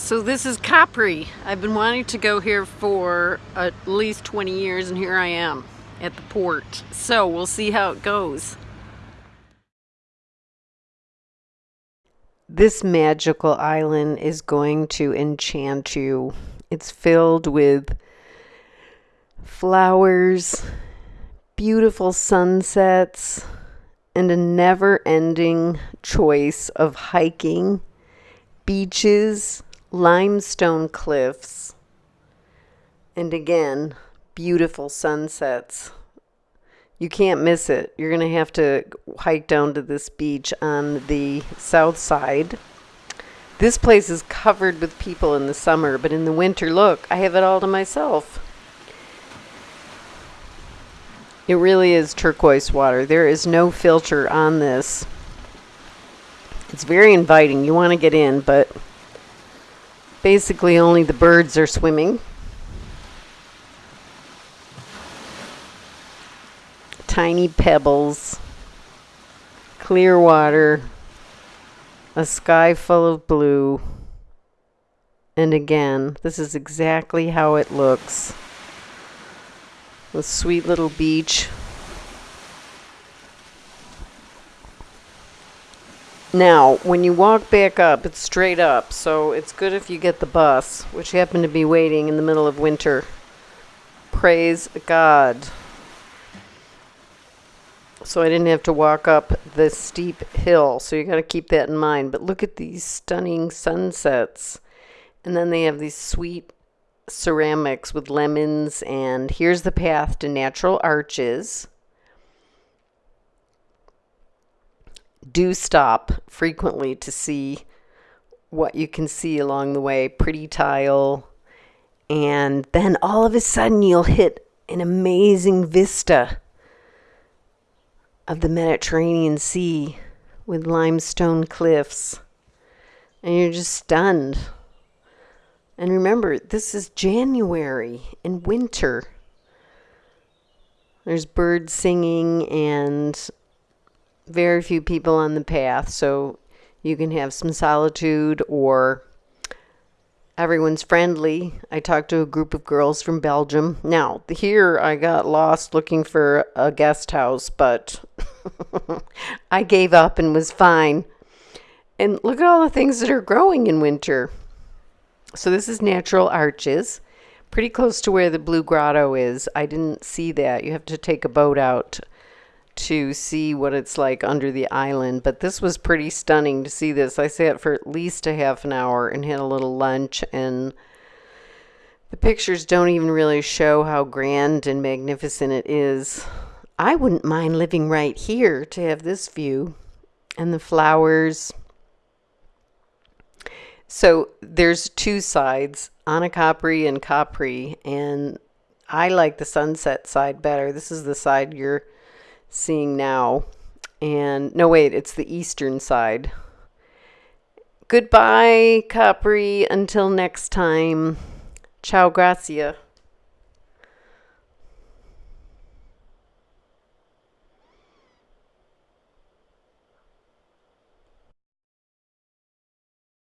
So this is Capri. I've been wanting to go here for at least 20 years and here I am at the port. So we'll see how it goes. This magical island is going to enchant you. It's filled with flowers, beautiful sunsets, and a never ending choice of hiking, beaches, limestone cliffs, and again, beautiful sunsets. You can't miss it. You're going to have to hike down to this beach on the south side. This place is covered with people in the summer, but in the winter, look, I have it all to myself. It really is turquoise water. There is no filter on this. It's very inviting. You want to get in, but Basically, only the birds are swimming. Tiny pebbles, clear water, a sky full of blue. And again, this is exactly how it looks. The sweet little beach Now, when you walk back up, it's straight up, so it's good if you get the bus, which happened to be waiting in the middle of winter. Praise God. So I didn't have to walk up the steep hill, so you got to keep that in mind. But look at these stunning sunsets. And then they have these sweet ceramics with lemons, and here's the path to natural arches. Do stop frequently to see what you can see along the way. Pretty tile. And then all of a sudden you'll hit an amazing vista of the Mediterranean Sea with limestone cliffs. And you're just stunned. And remember, this is January in winter. There's birds singing and very few people on the path, so you can have some solitude or everyone's friendly. I talked to a group of girls from Belgium. Now, here I got lost looking for a guest house, but I gave up and was fine. And look at all the things that are growing in winter. So this is natural arches, pretty close to where the Blue Grotto is. I didn't see that. You have to take a boat out to see what it's like under the island, but this was pretty stunning to see this. I sat for at least a half an hour and had a little lunch, and the pictures don't even really show how grand and magnificent it is. I wouldn't mind living right here to have this view and the flowers. So there's two sides, Anacapri and Capri, and I like the sunset side better. This is the side you're seeing now. And no, wait, it's the eastern side. Goodbye, Capri. Until next time. Ciao, gracia.